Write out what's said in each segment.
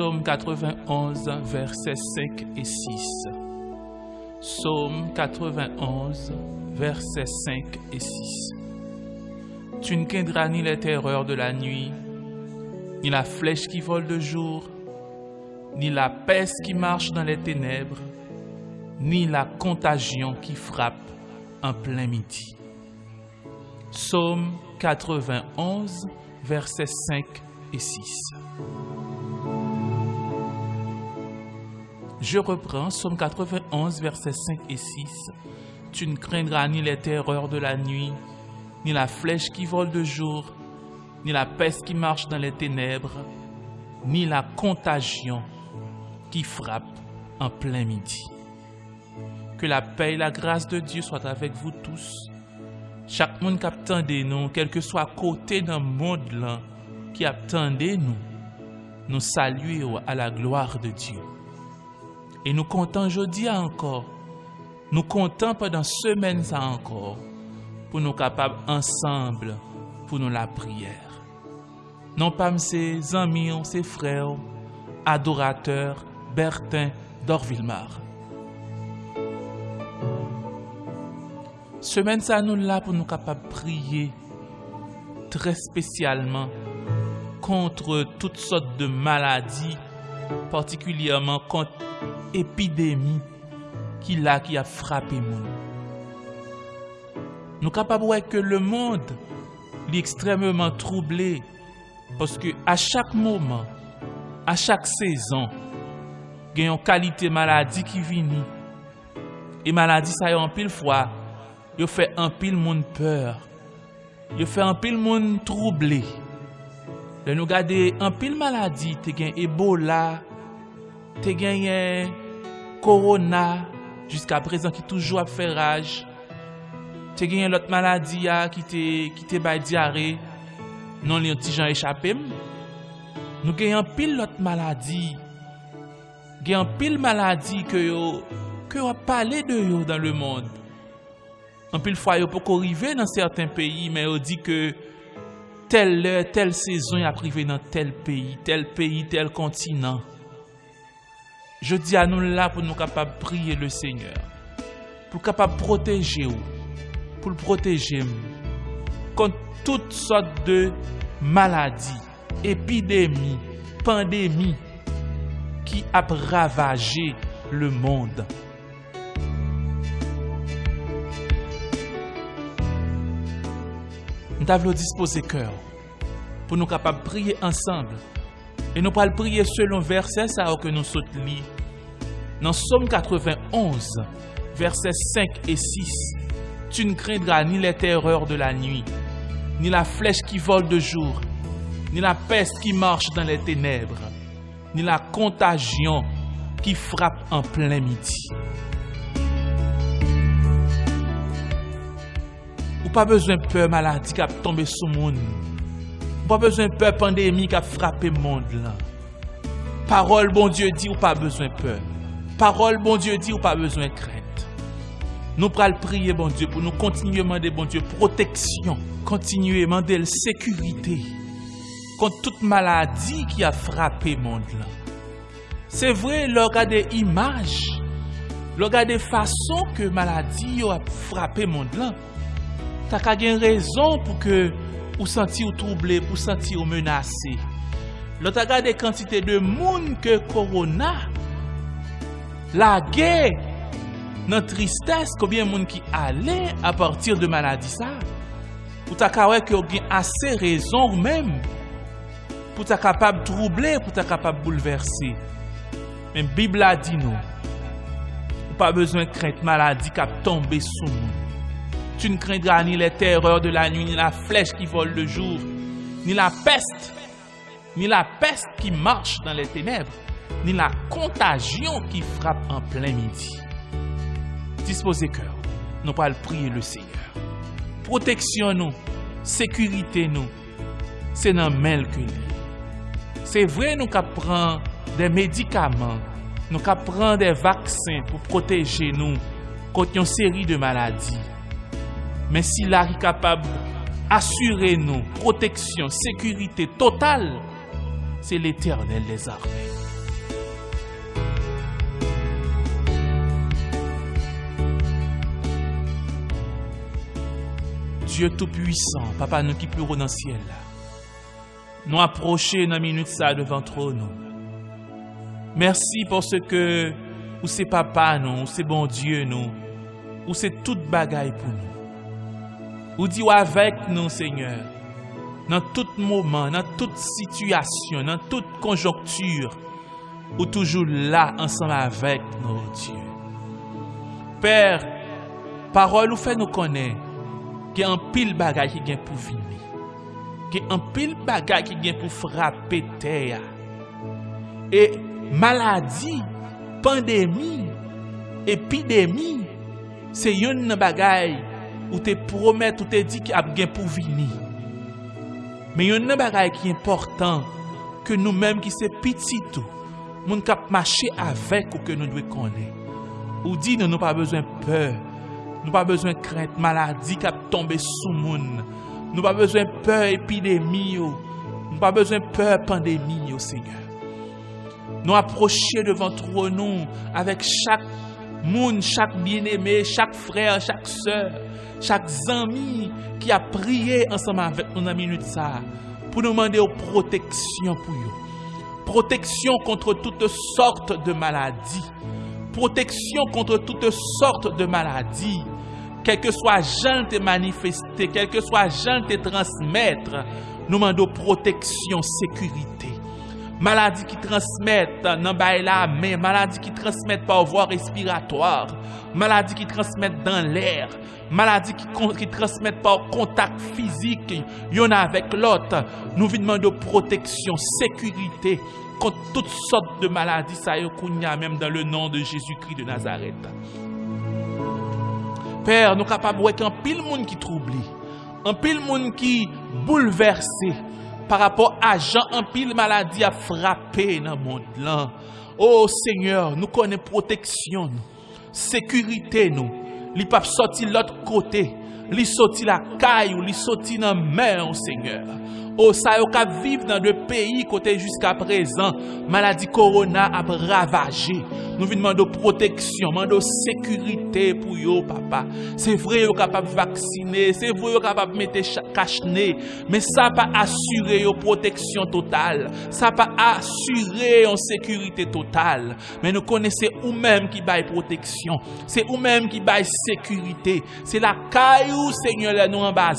Psaume 91, versets 5 et 6. Psaume 91, versets 5 et 6. Tu ne craindras ni les terreurs de la nuit, ni la flèche qui vole de jour, ni la peste qui marche dans les ténèbres, ni la contagion qui frappe en plein midi. Psaume 91, versets 5 et 6. Je reprends Psaume 91, versets 5 et 6. Tu ne craindras ni les terreurs de la nuit, ni la flèche qui vole de jour, ni la peste qui marche dans les ténèbres, ni la contagion qui frappe en plein midi. Que la paix et la grâce de Dieu soient avec vous tous. Chaque monde qui attendait nous, quel que soit côté d'un monde qui attendait nous, nous saluer à la gloire de Dieu. Et nous comptons aujourd'hui encore, nous comptons pendant semaine encore, pour nous capables ensemble, pour nous la prière. Non pas ses amis, ses frères, adorateurs, Bertin d'Orville-Mar. Semaine ça nous là pour nous capables prier très spécialement contre toutes sortes de maladies, particulièrement contre epidemi ki la ki ap frape moun. Nou kapab wè ke le moun li ekstremement troublé paske a chak mouman, a chak sezon, gen yon kalite maladi ki vini. E maladi sa yon pil fwa, yo fè an pil moun pèr, yo fè an pil moun troublé. Le nou gade an pil maladi te gen ebola, te genyen korona, jiska prezant ki toujou ap fè raj, te genyen lot maladi ya ki te, ki te bay diare, non li yon ti jan echapem, nou genyen pil lot maladi, genyen pil maladi ke yo, ke yo ap pale de yo dan le moun. An pil fwa yo pou ko rive nan certain peyi, men yo di ke tel lè, tel sezon ap rive nan tel peyi, tel peyi, tel kontinant. Je di an nou la pou nou kapab priye le Seigneur. Pou kapab proteje ou. Pou proteje mou. Kont tout sot de maladi, epidemi, pandemi ki ap ravaje le monde. Nta vlo dispose kèr pou nou kapab priye ansamble Et nous le prier selon verset ça que nous sautons Dans Somme 91, versets 5 et 6, tu ne craindras ni les terreurs de la nuit, ni la flèche qui vole de jour, ni la peste qui marche dans les ténèbres, ni la contagion qui frappe en plein midi. Ou pas besoin de peur maladie qui a tombé sur le monde. Pas besoin de peur pandémie qui a frappé le monde là. Parole bon Dieu dit ou pas besoin de peur. Parole bon Dieu dit ou pas besoin de crainte. Nous pral prier bon Dieu pour nous continuer à demander bon Dieu protection, continuer à demander la sécurité contre toute maladie qui a frappé le monde là. C'est vrai, regardez images, regardez façon que maladie a frappé le monde là. T'as qu'à raison pour que pou santi ou trouble, pou santi ou menase. Lot a gade kantite de moun ke korona, la ge, nan tristesse, kobyen moun ki ale a partir de maladi sa, pou ta ka wè ki yo gen ase rezon ou mèm, pou ta kapab trouble, pou ta kapab bouleverse. Men Bibla di nou, ou pa bezwen krent maladi kap tombe sou moun. tu ne craindras ni les terreurs de la nuit, ni la flèche qui vole le jour, ni la peste, ni la peste qui marche dans les ténèbres, ni la contagion qui frappe en plein midi. Disposez cœur, nous pas le prier le Seigneur. Protection nous, sécurité nous, c'est dans mail que C'est vrai nous prenons des médicaments, nous prenons des vaccins pour protéger nous contre une série de maladies. Mais si la ki kapab asyre nou proteksyon, sekurite total, se l'Eternel les armè. Dieu tout puissant, papa nou ki plou nan ciel. la, nou aproche nan minute sa devan Merci pour ce que ou c'est papa nou, ou se bon Dieu nou, ou c'est tout bagay pour nous. Ou di ou avek nou, Seigneur, nan tout mouman, nan tout situasyon, nan tout konjonktur, ou toujou la ansan avek nou, oh Diyo. Pèr, parol ou fè nou konen, ki an pil bagay ki gen pou vini, ki an pil bagay ki gen pou frape teya, e maladi, pandemi, epidemi, se yon nan bagay où te promet, ou te dit qu'il y a bien pour venir. Mais il y a une bagaille qui est important que nous-mêmes qui sommes petits tout, nous cap marcher avec ou que nous devons connaître. Ou dit nous n'avons pas besoin de peur. Nous pas besoin de crainte, maladie qui a tombé sous monde. Nous pas besoin de peur épidémie. Nous pas besoin de peur pandémie, Seigneur. Nous approcher devant nous avec chaque monde, chaque bien-aimé, chaque frère, chaque soeur, chaque ami qui a prié ensemble avec nous dans minute ça pour nous demander protection pour eux. Protection contre toutes sortes de maladies. Protection contre toutes sortes de maladies. Quel que soit gens te manifester, quel que soit gens te transmettre, nous demandons protection, sécurité. Maladie qui transmettent dans la main, maladie qui transmettent par voie respiratoire, maladie qui transmettent dans l'air, maladie qui, transmettent par contact physique, y'en a avec l'autre. Nous demandons protection, sécurité contre toutes sortes de maladies, ça y est, même dans le nom de Jésus-Christ de Nazareth. Père, nous sommes capables de voir qu'un pile monde qui trouble, un pile monde qui bouleversé par rapport à Jean, un pile maladie a frappé dans le monde. Oh Seigneur, nous connaissons protection, sécurité nous. Li pas sorti l'autre côté, li sorti la caille li sorti dans la mer, Seigneur. Oh, ça y vivre dans le pays côté jusqu'à présent, maladie corona a ravagé. Nous venons demander protection, demander sécurité pour eux, papa. C'est vrai, vous capable de vacciner, c'est vrai, vous capable de mettre cache mais ça pas assurer une protection totale. Ça pas assurer une sécurité totale. Mais nous connaissons ou même qui baille protection. C'est ou même qui baille sécurité. C'est la caillou, Seigneur, nous en bas,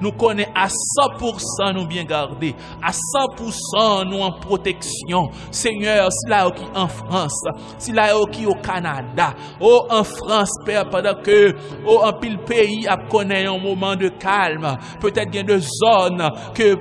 nous connaissons à 100% nous bien garder. À 100% nous en protection. Seigneur, c'est là qui en France, si yo qui au Canada, ou en France, Père, pendant que, ou en pile pays a connaît un moment de calme, peut-être bien de zones que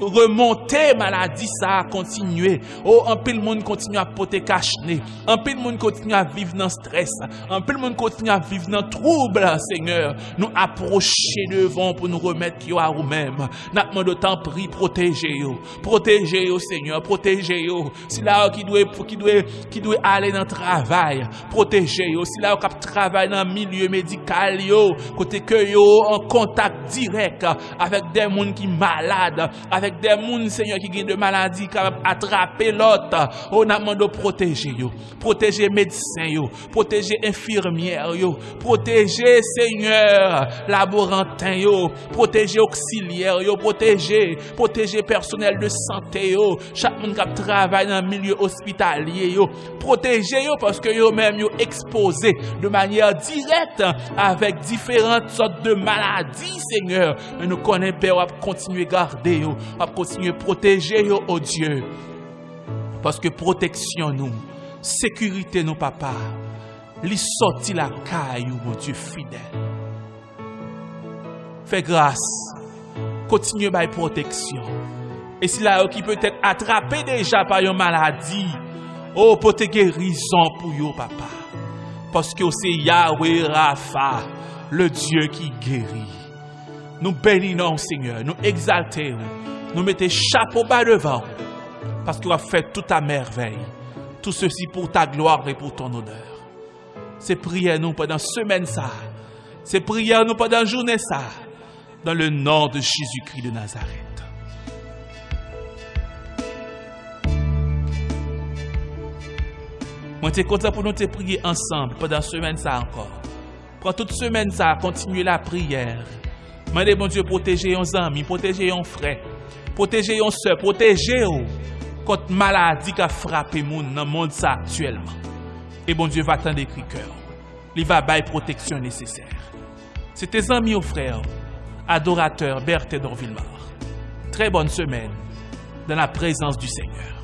remonte maladi sa a kontinue. Ou oh, anpil moun kontinue a pote kachne. Anpil moun kontinue a vive nan stres. Anpil moun kontinue a vive nan trouble, Seigneur. Nou aproche devan pou nou remet yo a ou mem. Nakman de tan pri proteje yo. Proteje yo, Seigneur. Proteje yo. Si la ou ki dwe, ki dwe, ki dwe ale nan travay. Proteje yo. Si la ou kap travay nan milye medikal yo. Kote ke yo an kontak direk avèk den moun ki malade. Avèk avèk de moun Seigneur ki gen de maladi kapab atrape lot, ou nan mando proteje yo, proteje medisen yo, proteje infirmier yo, proteje Seigneur laborantin yo, proteje auxilier yo, proteje, proteje personel de sante yo, chak moun kap travay nan milieu hospitalye yo, proteje yo paske yo mèm yo expose de manyer direk avèk diferent sot de maladi Seigneur, men nou konen pe wap kontinuye garde yo, ap kontinye proteje yo, o oh, oh Diyo. Paske proteksyon nou, sekurite nou, papa, li soti la kay yo, o oh Diyo fidel. Fè grase, kontinye bay proteksyon. E si la yo ki peut-et atrape deja pa yo maladi, o oh, pote gerizan pou yo, papa. Paske yo se Yahweh Rafa, le Diyo ki geri. Nous bénissons, Seigneur. Nous exaltons. Nous mettons chapeau bas devant, parce que tu as fait toute ta merveille. Tout ceci pour ta gloire et pour ton honneur. C'est prière nous pendant semaine ça. C'est prière nous pendant journée ça. Dans le nom de Jésus-Christ de Nazareth. Moi, je suis content pour nous te prier ensemble pendant semaine ça encore. Prends toute semaine ça, continuer la prière. Mandez bon Dieu protéger yon amis, protéger yon frère, Poteje yon se, poteje ou Kote maladi ka frape moun nan moun sa aktuelman E bon Diyo va tan de kri kèr Li va bay proteksyon neseser Se te zami ou frèr Adorateur Berthe Dorvillemar Tre bonne semen Dan la prezans du Seigneur.